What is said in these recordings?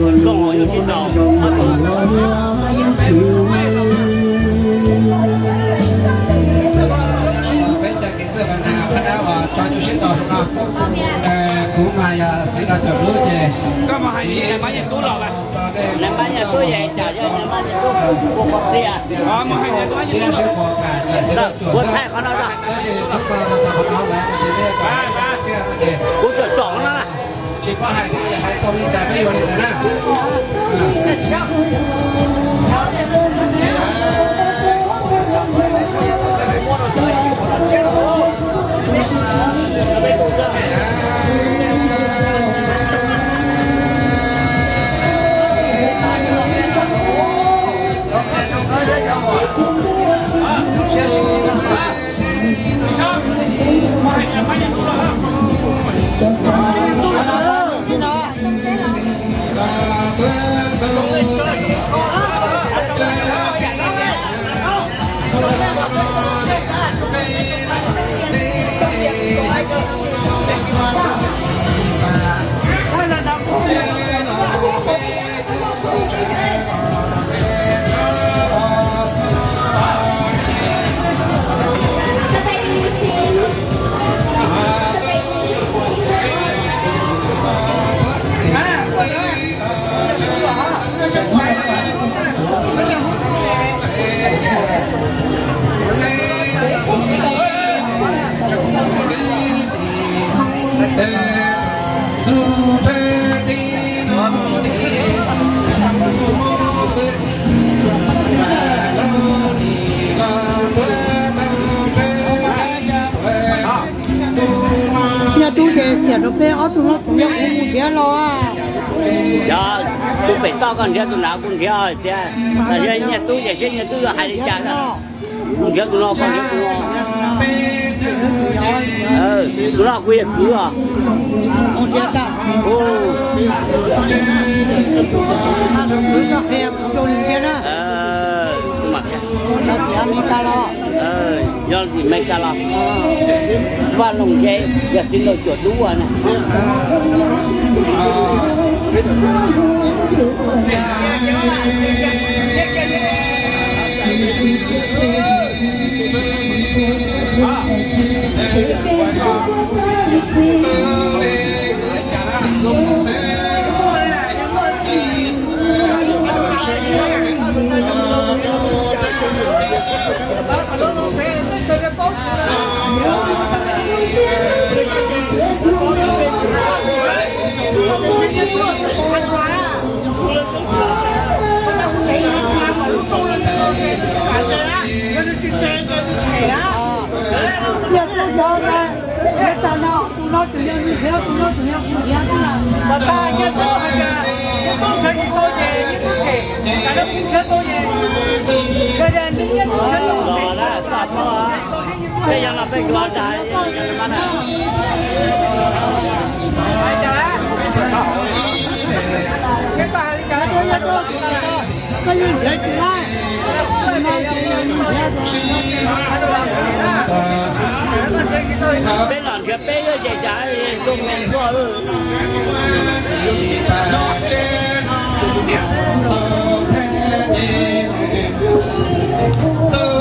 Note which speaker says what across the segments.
Speaker 1: còn họ yêu thiên nào mà
Speaker 2: bây giờ cái giờ nào phát đã vào cho nhiều xin đồ không cũng mà chỉ là chờ lúc gì
Speaker 1: có mà hay gì? Mà nhà cứu lọ à? Làm bao nhiêu tôi vậy trả cho làm bao nhiêu tôi buộc bọc xe à? Ờ mà hay nhà
Speaker 2: là là chỉ là chuột
Speaker 1: buồn thay con nó rồi.
Speaker 2: Đó là là gì
Speaker 1: cũng chọn chọn nó là
Speaker 2: chỉ có hai cái 我们都曾试过
Speaker 3: 想以后以 nó cũng đứa lo à.
Speaker 1: Dạ tôi phải to nào cũng theo chứ là giờ nhà tôi giờ sẽ nhà tôi là hai đi trả đó. Cũng lo con theo tôi lo ừ tôi lo quy cứ à.
Speaker 3: Một đứa cả
Speaker 1: ô.
Speaker 3: À nó cứ nó khéo cho cái đó nó chỉ mình ta lo
Speaker 1: ờ do gì mấy cái lo và lồng dây giờ xin lỗi chuột đúng rồi nè
Speaker 3: tôi cho ra hết ta nó tụi nó tụi nó như thế tụi nó tụi nó cũng thế chứ là
Speaker 4: mà ta nhất tôi hay là bây giờ chơi như tôi về như tôi thể cả cái này nhất tôi chơi tôi
Speaker 1: rồi đó sập nó à bây giờ là phải gọi đại mà nè
Speaker 4: phải trả cái bài trả tôi nhất tôi
Speaker 3: cái gì để không bỏ
Speaker 1: lỡ những cái hấp dẫn chạy chạy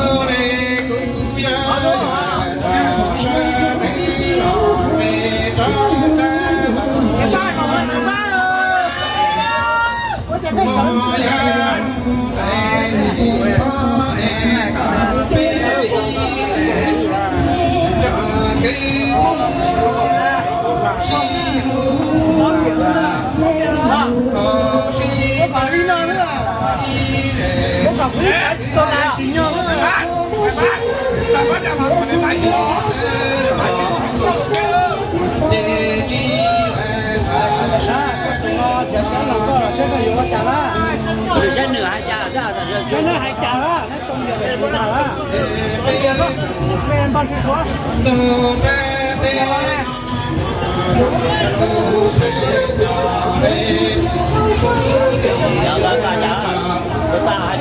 Speaker 4: cái
Speaker 1: nửa hai cha sao là rồi
Speaker 3: cái nó hay chả á nó trong giờ cái nó á
Speaker 4: bây giờ đó men ban số
Speaker 1: giờ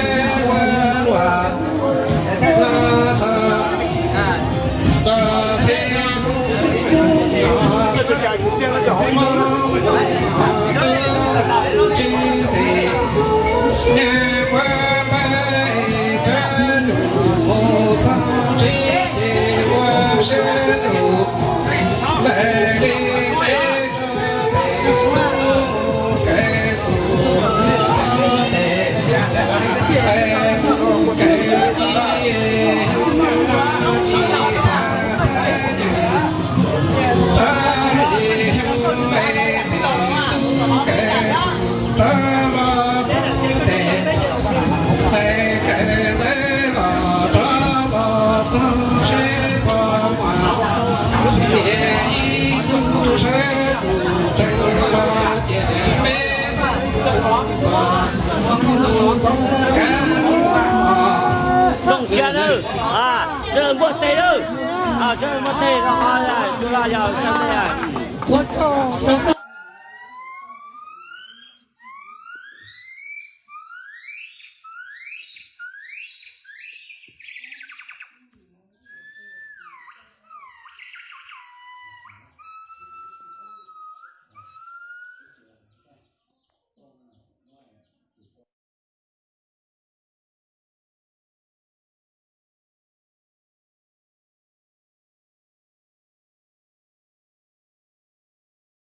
Speaker 2: Hãy subscribe cho kênh Ghiền Mì Gõ Để không bỏ lỡ
Speaker 1: những video hấp dẫn bữa tê đó à chơi mất tê là là là
Speaker 3: giờ chơi tê à